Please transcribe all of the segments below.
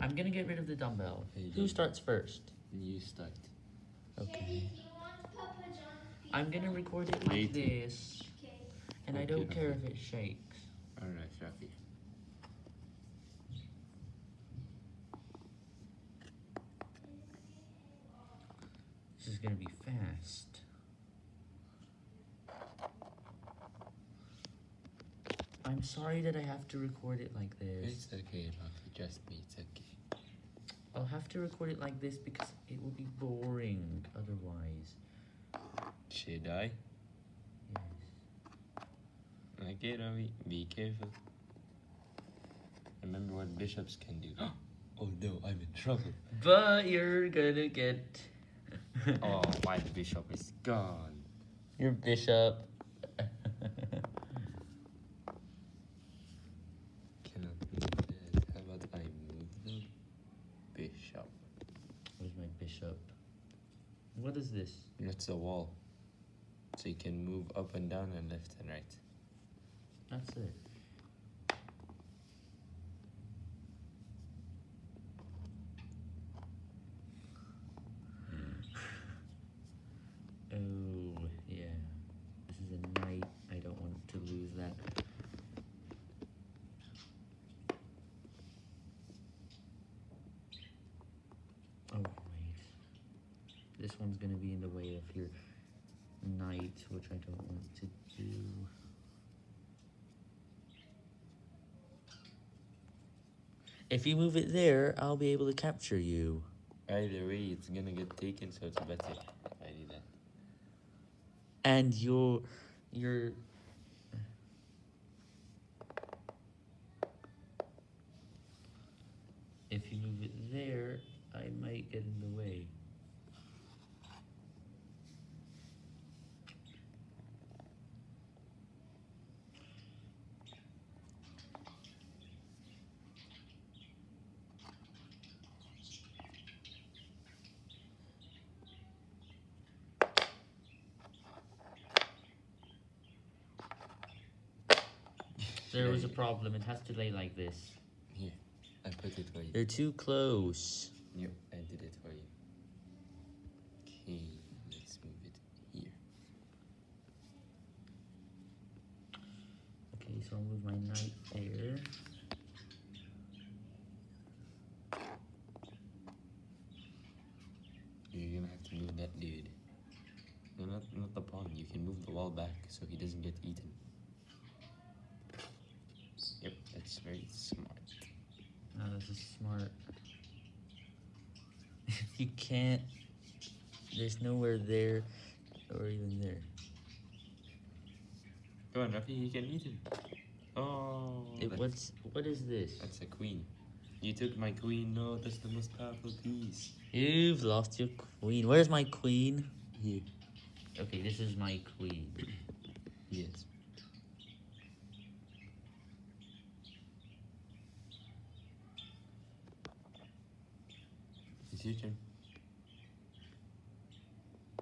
I'm gonna get rid of the dumbbell. Hey, Who starts first? You start. Okay. I'm gonna record it like Later. this, and I don't care okay. if it shakes. Alright, Rafi. This is gonna be fast. I'm sorry that I have to record it like this. It's okay, Rafi. Trust me, it's okay. I'll have to record it like this because it will be boring otherwise. Should I? Yes. Okay, Ravi. Be careful. Remember what bishops can do. oh no, I'm in trouble. But you're gonna get oh, my bishop is gone. your bishop. Cannot move that. How about I move the bishop? Where's my bishop? What is this? That's a wall. So you can move up and down and left and right. That's it. Oh, yeah. This is a knight. I don't want to lose that. Oh, wait. One's gonna be in the way of your knight, which I don't want to do. If you move it there, I'll be able to capture you. Either way, it's gonna get taken, so it's better if I do that. And your your if you move it there, I might get in the way. There was a problem. It has to lay like this. Here, I put it for you. They're too close. Yep, I did it for you. Okay, let's move it here. Okay, so I'll move my knight there. You're gonna have to move that dude. No, not, not the pawn. You can move the wall back so he doesn't get eaten. Very smart. Oh, this is smart. you can't. There's nowhere there or even there. Go on, Rafi, you can eat it. Oh, It, what's what is this? that's a queen. You took my queen. No, that's the most powerful piece. You've lost your queen. Where's my queen? Here. Okay, this is my queen. Yes. It's your turn.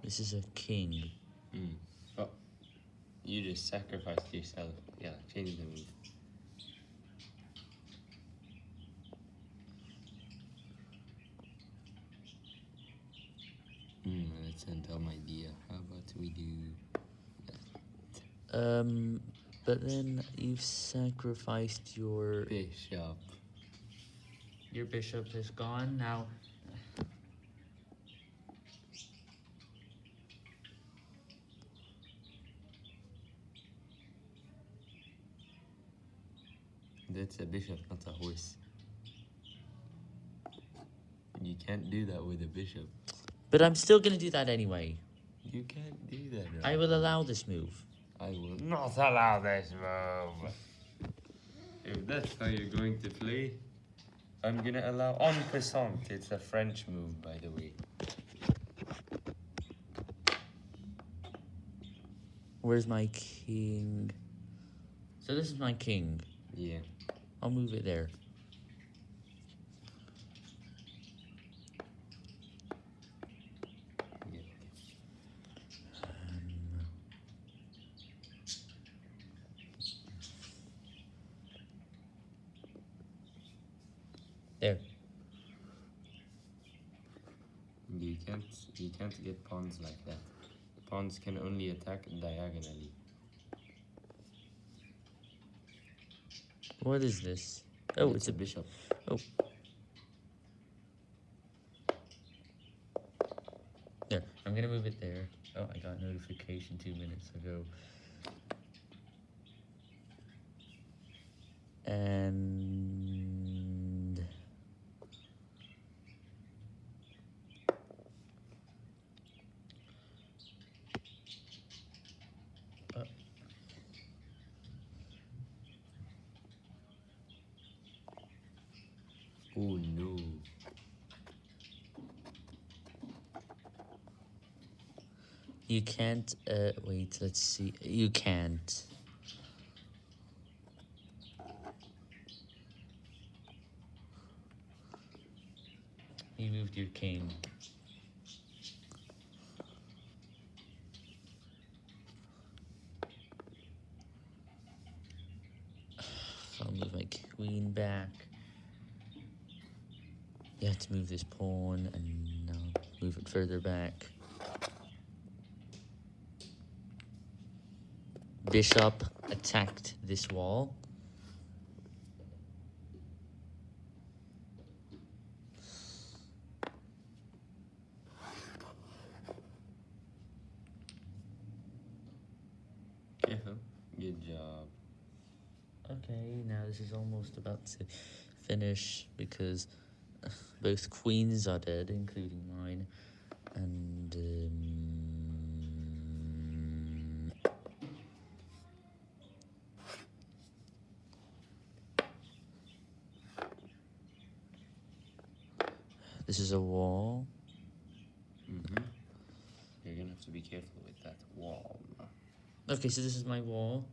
This is a king. Mm. Oh, you just sacrificed yourself. Yeah, change the move. Hmm, that's a dumb idea. How about we do that? Um, but then you've sacrificed your Bishop. your bishop is gone now. That's a bishop, not a horse. You can't do that with a bishop. But I'm still gonna do that anyway. You can't do that. I will allow this move. I will not allow this move. If that's how you're going to play, I'm gonna allow en passant. It's a French move, by the way. Where's my king? So this is my king. Yeah. I'll move it there. yeah. There. You can't you can't get pawns like that. Pawns can only attack diagonally. What is this? Oh, it's a bishop. Oh. There, I'm gonna move it there. Oh, I got notification two minutes ago. And Uh. Oh no. you can't. Uh, wait. Let's see. You can't. You moved your king. I'll move my queen back. You have to move this pawn and now move it further back. Bishop attacked this wall. Careful. Good job. Okay, now this is almost about to finish because uh, both queens are dead, including mine, and um, this is a wall. Mm-hmm. You're gonna have to be careful with that wall. Okay, so this is my wall.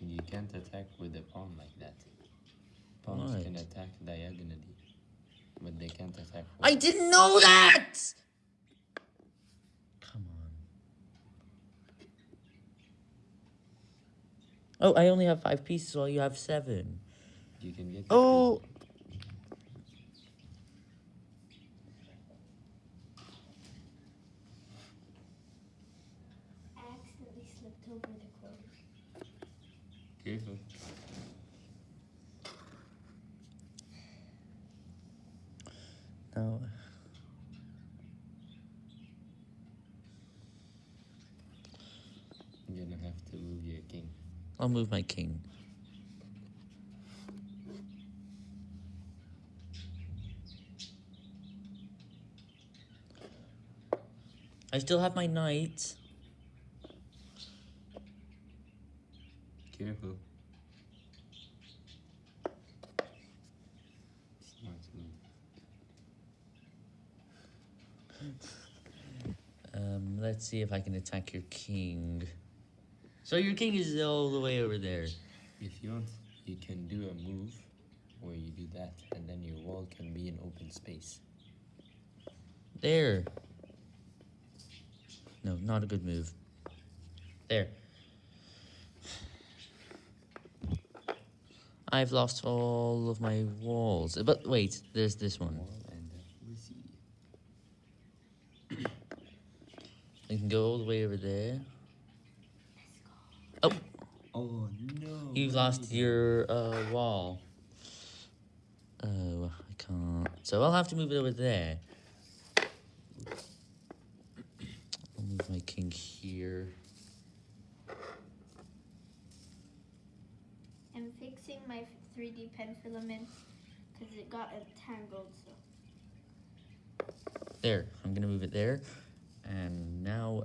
You can't attack with a pawn like that. Pawns can attack diagonally, but they can't attack. I didn't know that! Come on. Oh, I only have five pieces while you have seven. You can get. Oh! I accidentally slipped over the cord. Careful. No. You're gonna have to move your king. I'll move my king. I still have my knight. Careful. Um, let's see if I can attack your king. So your king is all the way over there. If you want, you can do a move where you do that, and then your wall can be an open space. There. No, not a good move. There. I've lost all of my walls. But wait, there's this one. I can go all the way over there. Oh, Oh no! You've lost your uh, wall. Oh, I can't. So I'll have to move it over there. I'll move my king here. Fixing my 3D pen filament because it got entangled. So There, I'm gonna move it there. And now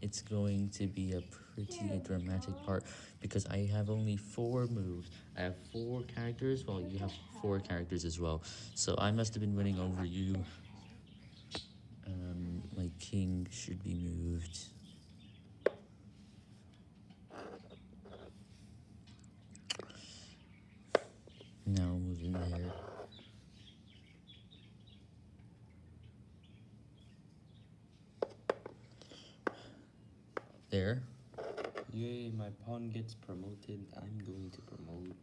it's going to be a pretty dramatic go. part because I have only four moves. I have four characters while you have four characters as well. So I must have been winning over you. Um, my king should be moved. Now move in there. There. Yay! My pawn gets promoted. I'm going to promote.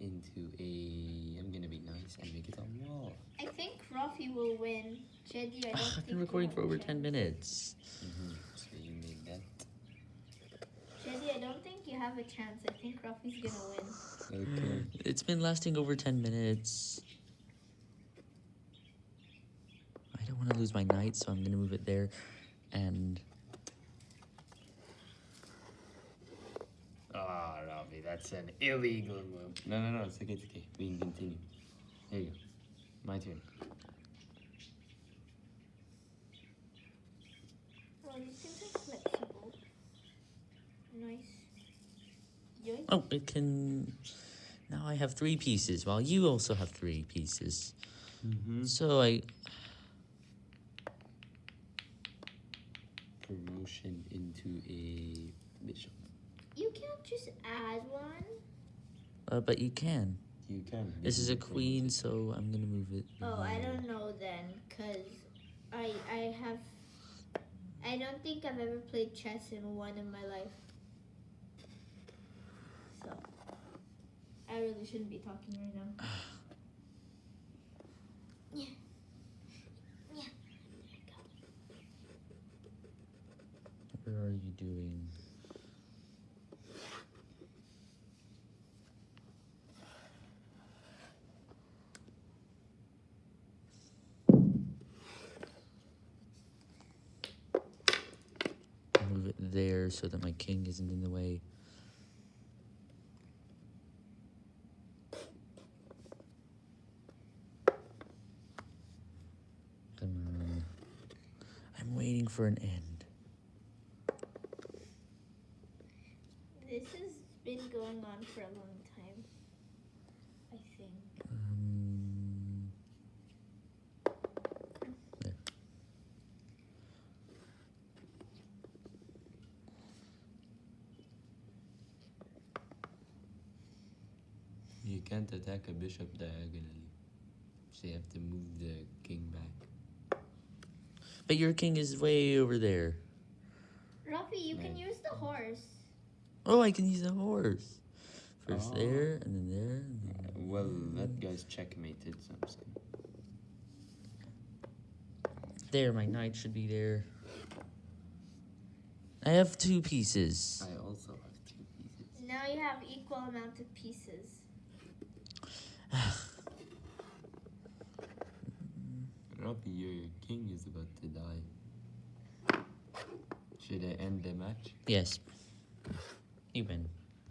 into a. I'm gonna be nice and make it a wall. I think Rafi will win. Jedi, I don't ah, I've think been recording for over chance. 10 minutes. Mm. Mm-hmm. So you make that. Jedi, I don't think you have a chance. I think Rafi's gonna win. Okay. It's been lasting over 10 minutes. I don't want to lose my knight, so I'm going to move it there. And Ah, Robbie, that's an illegal move. No, no, no, it's okay, it's okay. We can continue. There you go. My turn. Oh, these things are flexible. Nice. Yoink. Oh, it can. Now I have three pieces, while you also have three pieces. Mm-hmm. So I. Promotion into a bishop. You can't just add one. Uh, but you can. You can. This is a queen, so I'm gonna move it. Oh, I don't know then, cause I I have. I don't think I've ever played chess in one in my life. So, I really shouldn't be talking right now. Yeah. Yeah. There. Where are you doing? Move it there so that my king isn't in the way. Come on. I'm for an end. This has been going on for a long time. I think. Um, there. You can't attack a bishop diagonally. So you have to move the king back. But your king is way over there. Rafi, you can use the horse. Oh, I can use the horse. First Oh. there, and then there, and then Uh, well, that guy's checkmated, so I'm just gonna. there. My knight should be there. I have two pieces. I also have two pieces. Now you have equal amount of pieces. Robbie, your Should I end the match? Yes. You win.